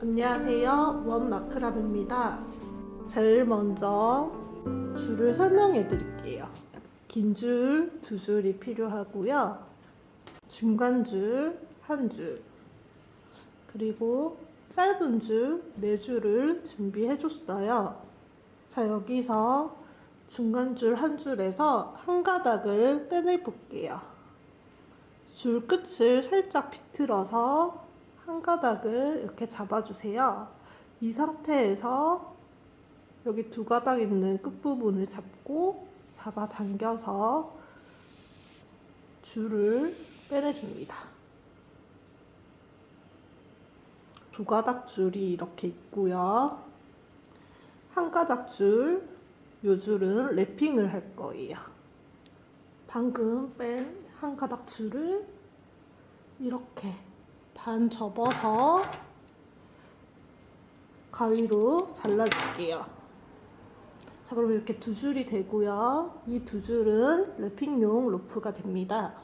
안녕하세요. 원마크랍입니다. 제일 먼저 줄을 설명해 드릴게요. 긴 줄 두 줄이 필요하고요. 중간 줄 한 줄. 그리고 짧은 줄 네 줄을 준비해 줬어요. 자 여기서 중간 줄 한 줄에서 한 가닥을 빼내 볼게요. 줄 끝을 살짝 비틀어서 한 가닥을 이렇게 잡아주세요. 이 상태에서 여기 두 가닥 있는 끝부분을 잡고 잡아당겨서 줄을 빼내줍니다. 두 가닥 줄이 이렇게 있고요. 한 가닥 줄, 요 줄은 랩핑을 할 거예요. 방금 뺀 한 가닥 줄을 이렇게 반 접어서 가위로 잘라줄게요. 자, 그럼 이렇게 두 줄이 되고요. 이 두 줄은 랩핑용 로프가 됩니다.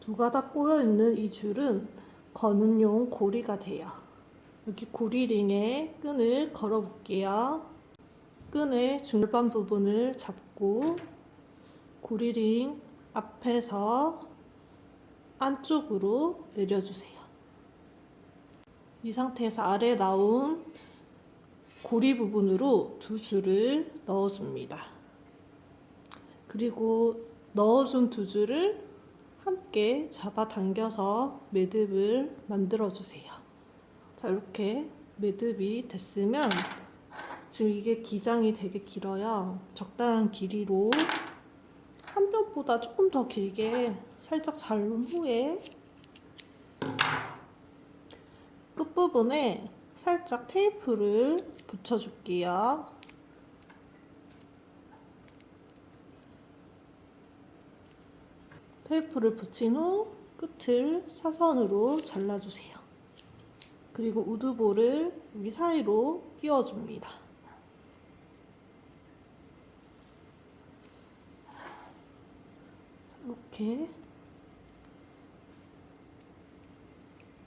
두 가닥 꼬여있는 이 줄은 거는용 고리가 돼요. 여기 고리링에 끈을 걸어볼게요. 끈의 중간 부분을 잡고 고리링 앞에서 안쪽으로 내려주세요. 이 상태에서 아래 나온 고리 부분으로 두 줄을 넣어줍니다. 그리고 넣어준 두 줄을 함께 잡아당겨서 매듭을 만들어주세요. 자, 이렇게 매듭이 됐으면 지금 이게 기장이 되게 길어요. 적당한 길이로 한 뼘보다 조금 더 길게 살짝 자른 후에 끝부분에 살짝 테이프를 붙여줄게요. 테이프를 붙인 후 끝을 사선으로 잘라주세요. 그리고 우드볼을 여기 사이로 끼워줍니다. 이렇게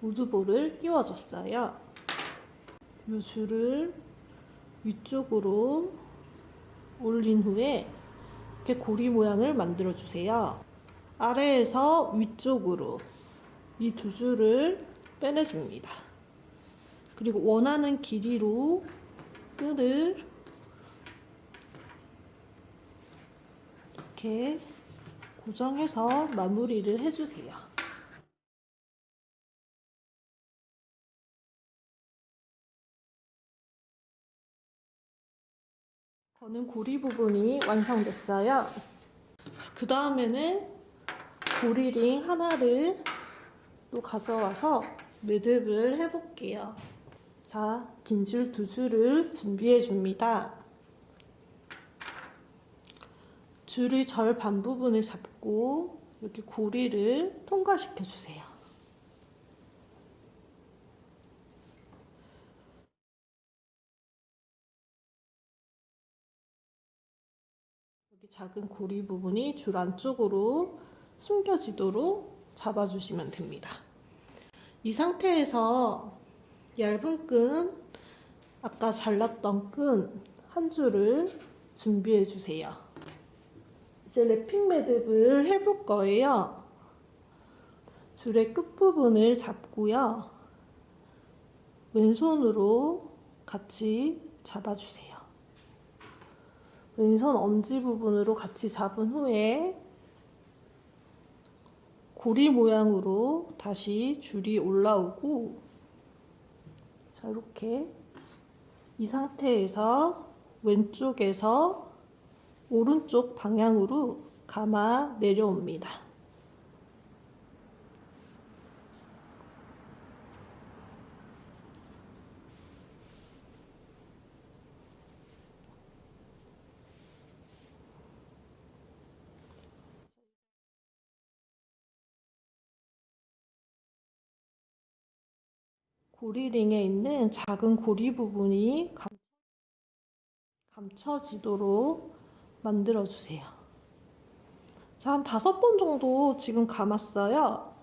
우드볼을 끼워줬어요. 이 줄을 위쪽으로 올린 후에 이렇게 고리 모양을 만들어 주세요. 아래에서 위쪽으로 이 두 줄을 빼내줍니다. 그리고 원하는 길이로 끈을 이렇게 고정해서 마무리를 해주세요. 저는 고리 부분이 완성됐어요. 그 다음에는 고리링 하나를 또 가져와서 매듭을 해볼게요. 자, 긴 줄 두 줄을 준비해 줍니다. 줄의 절반 부분을 잡고 이렇게 고리를 통과시켜 주세요. 여기 작은 고리 부분이 줄 안쪽으로 숨겨지도록 잡아주시면 됩니다. 이 상태에서 얇은 끈, 아까 잘랐던 끈 한 줄을 준비해 주세요. 이제 랩핑 매듭을 해볼 거예요. 줄의 끝부분을 잡고요. 왼손으로 같이 잡아주세요. 왼손 엄지 부분으로 같이 잡은 후에 고리 모양으로 다시 줄이 올라오고 자 이렇게 이 상태에서 왼쪽에서 오른쪽 방향으로 감아 내려옵니다. 고리링에 있는 작은 고리 부분이 감춰지도록 만들어주세요. 자, 한 다섯 번 정도 지금 감았어요.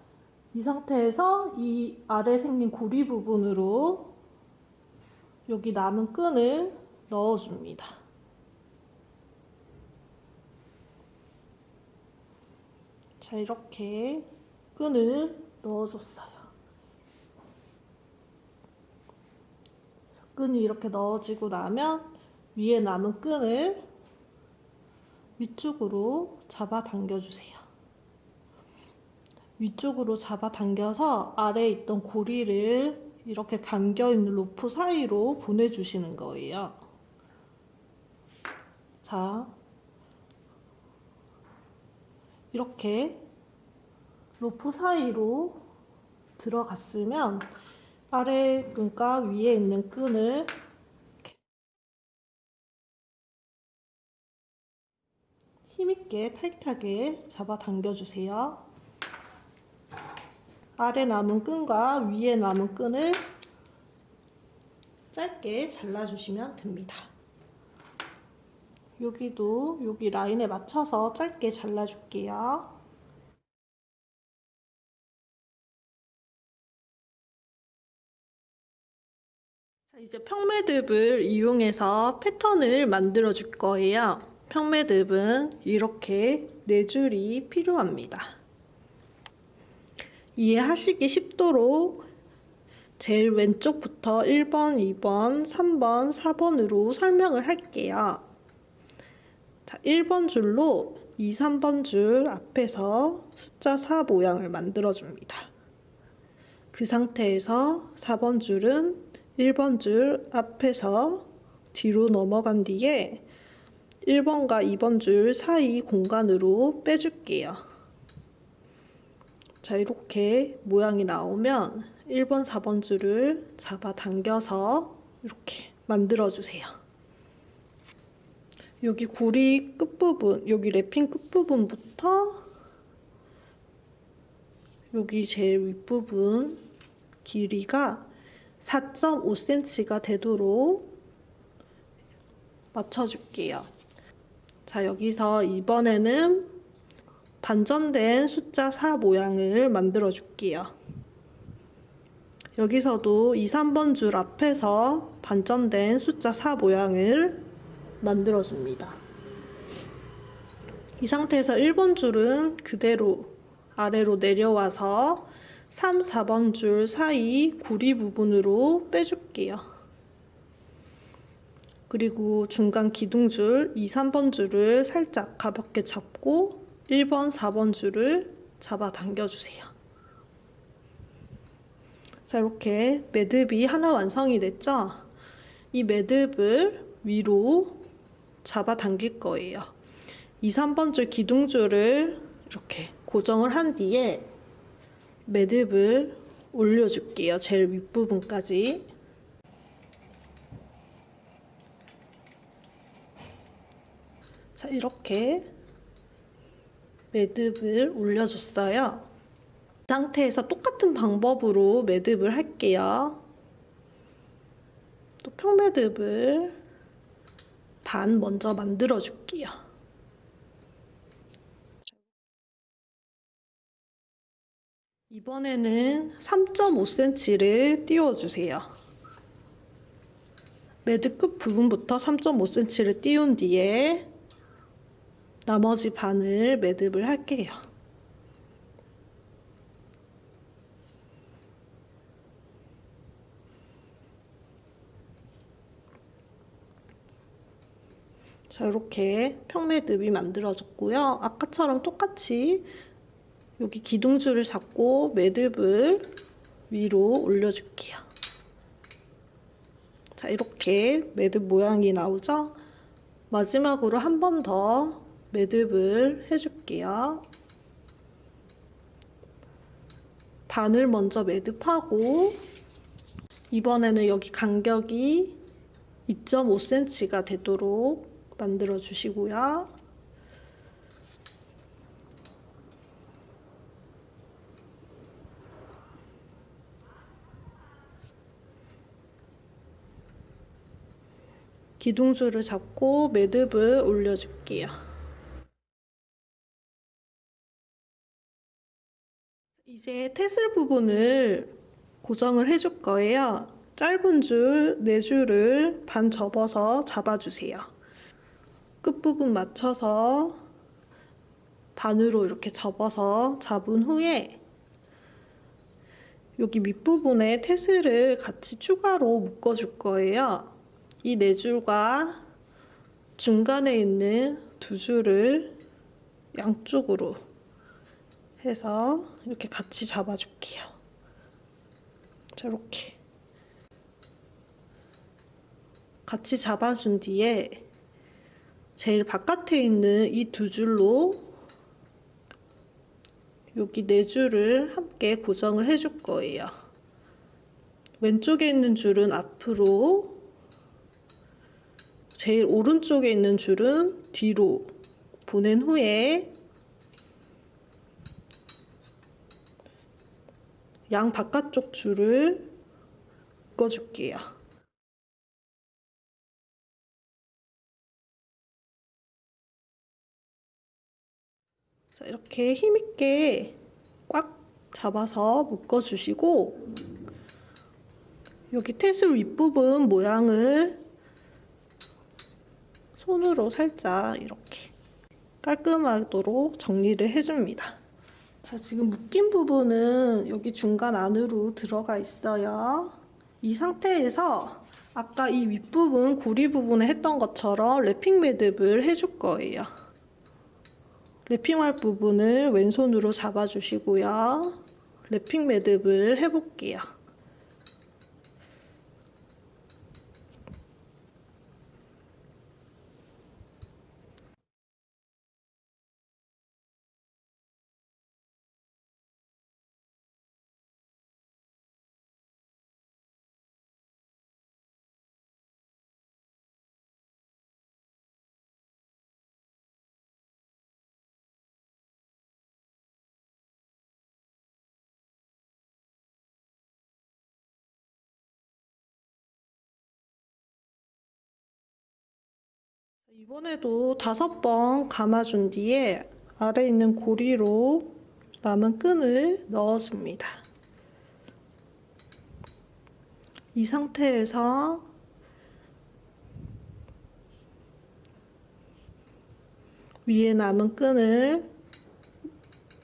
이 상태에서 이 아래 생긴 고리 부분으로 여기 남은 끈을 넣어줍니다. 자, 이렇게 끈을 넣어줬어요. 끈이 이렇게 넣어지고 나면 위에 남은 끈을 위쪽으로 잡아 당겨주세요. 위쪽으로 잡아 당겨서 아래에 있던 고리를 이렇게 감겨있는 로프 사이로 보내주시는 거예요. 자, 이렇게 로프 사이로 들어갔으면 아래 끈과 위에 있는 끈을 힘있게 타이트하게 잡아 당겨주세요. 아래 남은 끈과 위에 남은 끈을 짧게 잘라주시면 됩니다. 여기도 여기 라인에 맞춰서 짧게 잘라줄게요. 이제 평매듭을 이용해서 패턴을 만들어 줄 거예요. 평매듭은 이렇게 네 줄이 필요합니다. 이해하시기 쉽도록 제일 왼쪽부터 1번, 2번, 3번, 4번으로 설명을 할게요. 자, 1번 줄로 2, 3번 줄 앞에서 숫자 4 모양을 만들어 줍니다. 그 상태에서 4번 줄은 1번 줄 앞에서 뒤로 넘어간 뒤에 1번과 2번 줄 사이 공간으로 빼줄게요. 자, 이렇게 모양이 나오면 1번, 4번 줄을 잡아 당겨서 이렇게 만들어주세요. 여기 고리 끝부분, 여기 랩핑 끝부분부터 여기 제일 윗부분 길이가 4.5cm가 되도록 맞춰줄게요. 자, 여기서 이번에는 반전된 숫자 4 모양을 만들어 줄게요. 여기서도 2, 3번 줄 앞에서 반전된 숫자 4 모양을 만들어 줍니다. 이 상태에서 1번 줄은 그대로 아래로 내려와서 3, 4번 줄 사이 고리 부분으로 빼줄게요. 그리고 중간 기둥줄 2, 3번 줄을 살짝 가볍게 잡고 1번, 4번 줄을 잡아 당겨주세요. 자, 이렇게 매듭이 하나 완성이 됐죠? 이 매듭을 위로 잡아 당길 거예요. 2, 3번 줄 기둥줄을 이렇게 고정을 한 뒤에 매듭을 올려줄게요. 제일 윗부분까지. 자, 이렇게 매듭을 올려줬어요. 이 상태에서 똑같은 방법으로 매듭을 할게요. 또 평매듭을 반 먼저 만들어 줄게요. 이번에는 3.5cm를 띄워주세요. 매듭 끝 부분부터 3.5cm를 띄운 뒤에 나머지 반을 매듭을 할게요. 자, 이렇게 평매듭이 만들어졌고요. 아까처럼 똑같이 여기 기둥줄을 잡고 매듭을 위로 올려줄게요. 자, 이렇게 매듭 모양이 나오죠? 마지막으로 한 번 더 매듭을 해줄게요. 반을 먼저 매듭하고 이번에는 여기 간격이 2.5cm가 되도록 만들어 주시고요. 기둥줄을 잡고 매듭을 올려줄게요. 이제 테슬 부분을 고정을 해줄 거예요. 짧은 줄 4줄을 반 접어서 잡아주세요. 끝부분 맞춰서 반으로 이렇게 접어서 잡은 후에 여기 밑부분에 테슬을 같이 추가로 묶어줄 거예요. 이 네 줄과 중간에 있는 두 줄을 양쪽으로 해서 이렇게 같이 잡아줄게요. 자, 이렇게. 같이 잡아준 뒤에 제일 바깥에 있는 이 두 줄로 여기 네 줄을 함께 고정을 해줄 거예요. 왼쪽에 있는 줄은 앞으로, 제일 오른쪽에 있는 줄은 뒤로 보낸 후에 양 바깥쪽 줄을 묶어줄게요. 자, 이렇게 힘있게 꽉 잡아서 묶어주시고 여기 테슬 윗부분 모양을 손으로 살짝 이렇게 깔끔하도록 정리를 해줍니다. 자, 지금 묶인 부분은 여기 중간 안으로 들어가 있어요. 이 상태에서 아까 이 윗부분 고리 부분에 했던 것처럼 랩핑 매듭을 해줄 거예요. 랩핑할 부분을 왼손으로 잡아주시고요. 랩핑 매듭을 해볼게요. 이번에도 다섯 번 감아준 뒤에 아래 있는 고리로 남은 끈을 넣어줍니다. 이 상태에서 위에 남은 끈을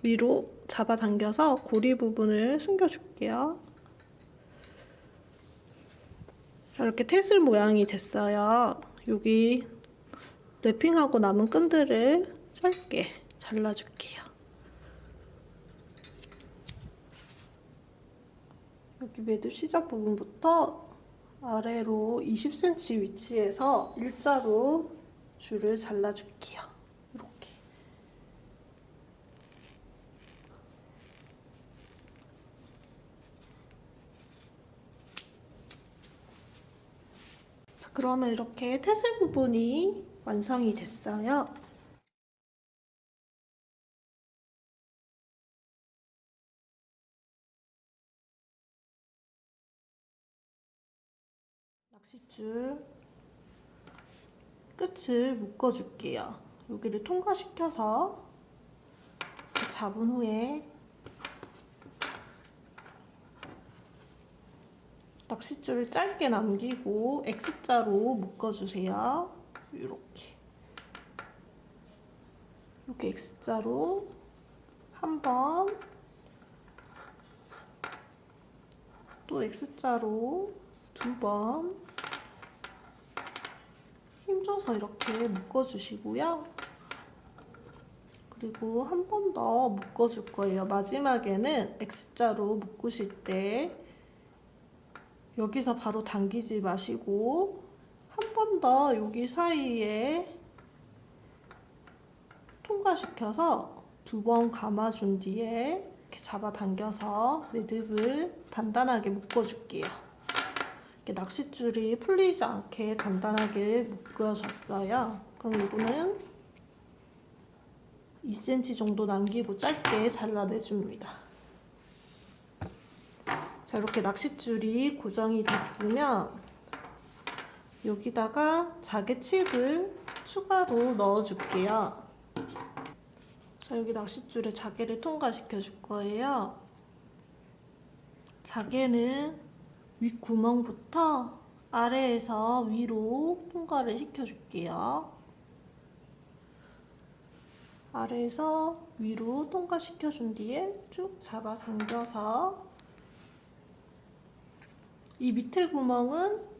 위로 잡아당겨서 고리 부분을 숨겨줄게요. 자, 이렇게 테슬 모양이 됐어요. 여기 랩핑하고 남은 끈들을 짧게 잘라줄게요. 여기 매듭 시작 부분부터 아래로 20cm 위치에서 일자로 줄을 잘라줄게요. 이렇게. 자, 그러면 이렇게 태슬 부분이 완성이 됐어요. 낚싯줄 끝을 묶어줄게요. 여기를 통과시켜서 잡은 후에 낚싯줄을 짧게 남기고 X자로 묶어주세요. 이렇게 이렇게 X자로 한 번, 또 X자로 두 번, 힘줘서 이렇게 묶어주시고요. 그리고 한 번 더 묶어줄 거예요. 마지막에는 X자로 묶으실 때 여기서 바로 당기지 마시고 한 번 더 여기 사이에 통과시켜서 두 번 감아준 뒤에 이렇게 잡아당겨서 매듭을 단단하게 묶어줄게요. 이렇게 낚싯줄이 풀리지 않게 단단하게 묶어졌어요. 그럼 이거는 2cm 정도 남기고 짧게 잘라내줍니다. 자, 이렇게 낚싯줄이 고정이 됐으면 여기다가 자개칩을 추가로 넣어줄게요. 자, 여기 낚싯줄에 자개를 통과시켜 줄 거예요. 자개는 윗구멍부터 아래에서 위로 통과를 시켜줄게요. 아래에서 위로 통과시켜준 뒤에 쭉 잡아당겨서 이 밑에 구멍은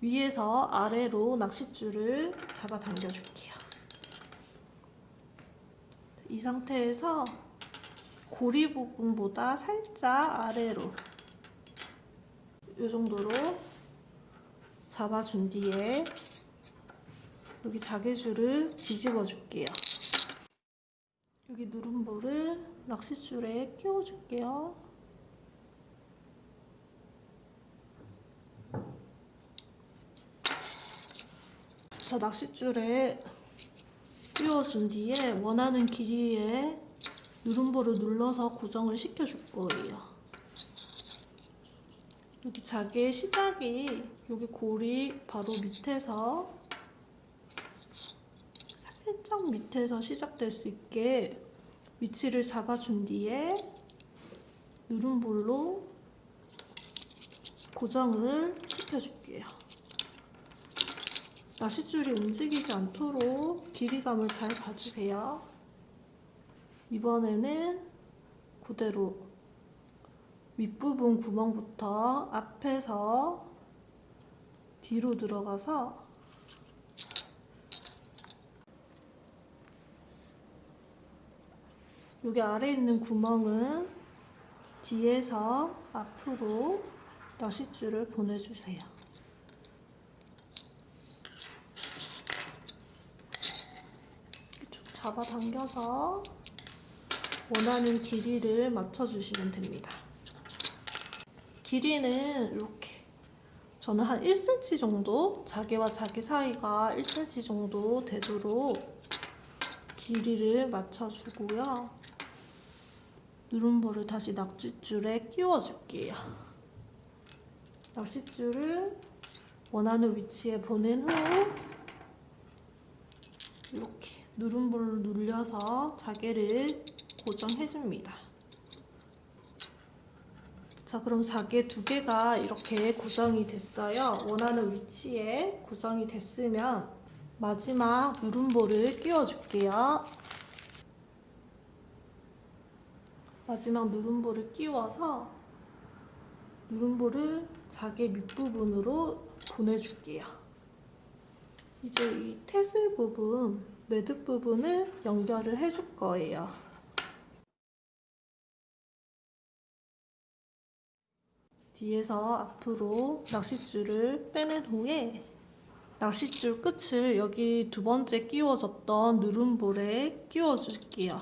위에서 아래로 낚싯줄을 잡아 당겨줄게요. 이 상태에서 고리 부분보다 살짝 아래로 이 정도로 잡아준 뒤에 여기 자개줄을 뒤집어 줄게요. 여기 누름볼을 낚싯줄에 끼워 줄게요. 자, 낚싯줄에 끼워준 뒤에 원하는 길이에 누름볼을 눌러서 고정을 시켜줄 거예요. 여기 자개의 시작이 여기 고리 바로 밑에서 살짝 밑에서 시작될 수 있게 위치를 잡아준 뒤에 누름볼로 고정을 시켜줄게요. 낚싯줄이 움직이지 않도록 길이감을 잘 봐주세요. 이번에는 그대로 윗부분 구멍부터 앞에서 뒤로 들어가서 여기 아래 있는 구멍은 뒤에서 앞으로 낚싯줄을 보내주세요. 쭉 잡아당겨서 원하는 길이를 맞춰주시면 됩니다. 길이는 이렇게 저는 한 1cm 정도 자개와 자개 사이가 1cm 정도 되도록 길이를 맞춰주고요. 누름볼을 다시 낚싯줄에 끼워줄게요. 낚싯줄을 원하는 위치에 보낸 후 이렇게 누름볼을 눌려서 자개를 고정해줍니다. 자 그럼 자개 두 개가 이렇게 고정이 됐어요. 원하는 위치에 고정이 됐으면 마지막 누름볼을 끼워줄게요. 마지막 누름볼을 끼워서 누름볼을 자개 밑부분으로 보내줄게요. 이제 이 태슬 부분, 매듭 부분을 연결을 해줄 거예요. 뒤에서 앞으로 낚싯줄을 빼낸 후에 낚싯줄 끝을 여기 두 번째 끼워졌던 누름볼에 끼워줄게요.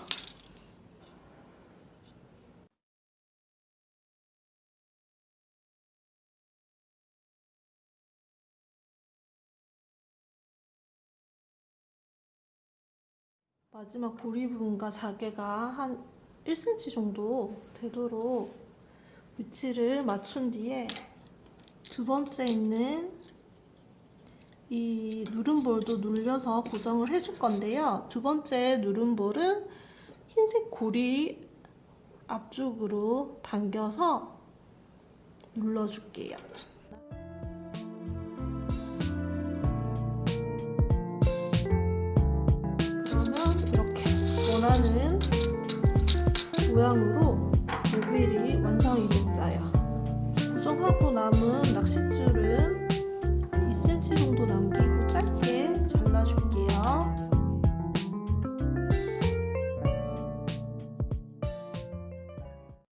마지막 고리 부분과 자개가 한 1cm 정도 되도록 위치를 맞춘 뒤에 두 번째 있는 이 누름볼도 눌려서 고정을 해줄 건데요. 두 번째 누름볼은 흰색 고리 앞쪽으로 당겨서 눌러줄게요. 원하는 모양으로 모빌이 완성이 됐어요. 고정하고 남은 낚싯줄은 2cm 정도 남겨